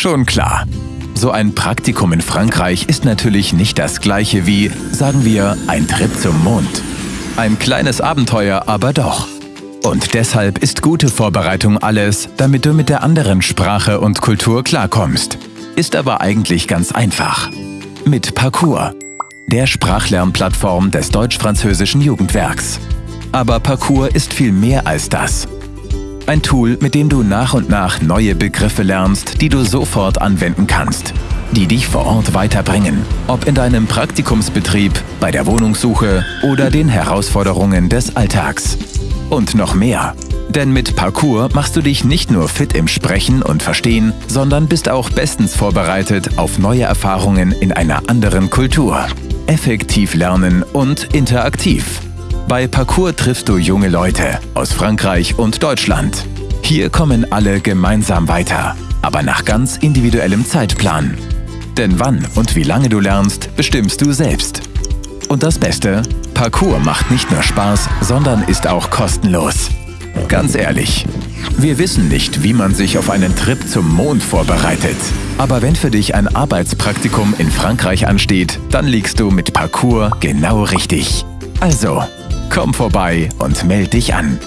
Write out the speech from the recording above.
Schon klar. So ein Praktikum in Frankreich ist natürlich nicht das gleiche wie, sagen wir, ein Trip zum Mond. Ein kleines Abenteuer aber doch. Und deshalb ist gute Vorbereitung alles, damit du mit der anderen Sprache und Kultur klarkommst. Ist aber eigentlich ganz einfach. Mit Parcours, der Sprachlernplattform des deutsch-französischen Jugendwerks. Aber Parcours ist viel mehr als das. Ein Tool, mit dem du nach und nach neue Begriffe lernst, die du sofort anwenden kannst, die dich vor Ort weiterbringen, ob in deinem Praktikumsbetrieb, bei der Wohnungssuche oder den Herausforderungen des Alltags. Und noch mehr. Denn mit Parcours machst du dich nicht nur fit im Sprechen und Verstehen, sondern bist auch bestens vorbereitet auf neue Erfahrungen in einer anderen Kultur. Effektiv lernen und interaktiv. Bei Parcours triffst du junge Leute aus Frankreich und Deutschland. Hier kommen alle gemeinsam weiter, aber nach ganz individuellem Zeitplan. Denn wann und wie lange du lernst, bestimmst du selbst. Und das Beste, Parcours macht nicht nur Spaß, sondern ist auch kostenlos. Ganz ehrlich, wir wissen nicht, wie man sich auf einen Trip zum Mond vorbereitet. Aber wenn für dich ein Arbeitspraktikum in Frankreich ansteht, dann liegst du mit Parcours genau richtig. Also, komm vorbei und meld dich an.